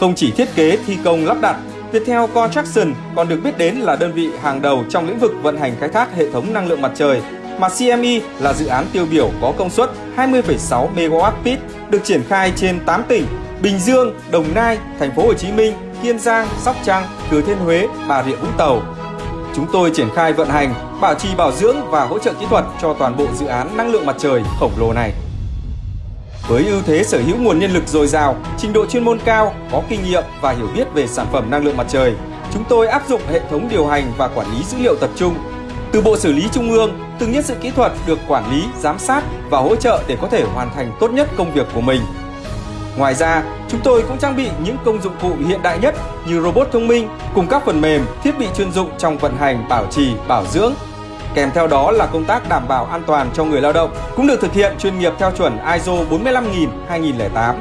Không chỉ thiết kế, thi công, lắp đặt, Viettel Construction còn được biết đến là đơn vị hàng đầu trong lĩnh vực vận hành khai thác hệ thống năng lượng mặt trời, mà CME là dự án tiêu biểu có công suất 20,6 MWp được triển khai trên 8 tỉnh Bình Dương, Đồng Nai, Thành phố Hồ Chí Minh, Kiên Giang, Sóc Trăng, Thừa Thiên Huế, Bà Rịa Vũng Tàu. Chúng tôi triển khai vận hành, bảo trì bảo dưỡng và hỗ trợ kỹ thuật cho toàn bộ dự án năng lượng mặt trời khổng lồ này. Với ưu thế sở hữu nguồn nhân lực dồi dào, trình độ chuyên môn cao, có kinh nghiệm và hiểu biết về sản phẩm năng lượng mặt trời, chúng tôi áp dụng hệ thống điều hành và quản lý dữ liệu tập trung. Từ bộ xử lý trung ương, từng nhân sự kỹ thuật được quản lý, giám sát và hỗ trợ để có thể hoàn thành tốt nhất công việc của mình. Ngoài ra, chúng tôi cũng trang bị những công dụng cụ hiện đại nhất như robot thông minh cùng các phần mềm, thiết bị chuyên dụng trong vận hành, bảo trì, bảo dưỡng. Kèm theo đó là công tác đảm bảo an toàn cho người lao động, cũng được thực hiện chuyên nghiệp theo chuẩn ISO 45000-2008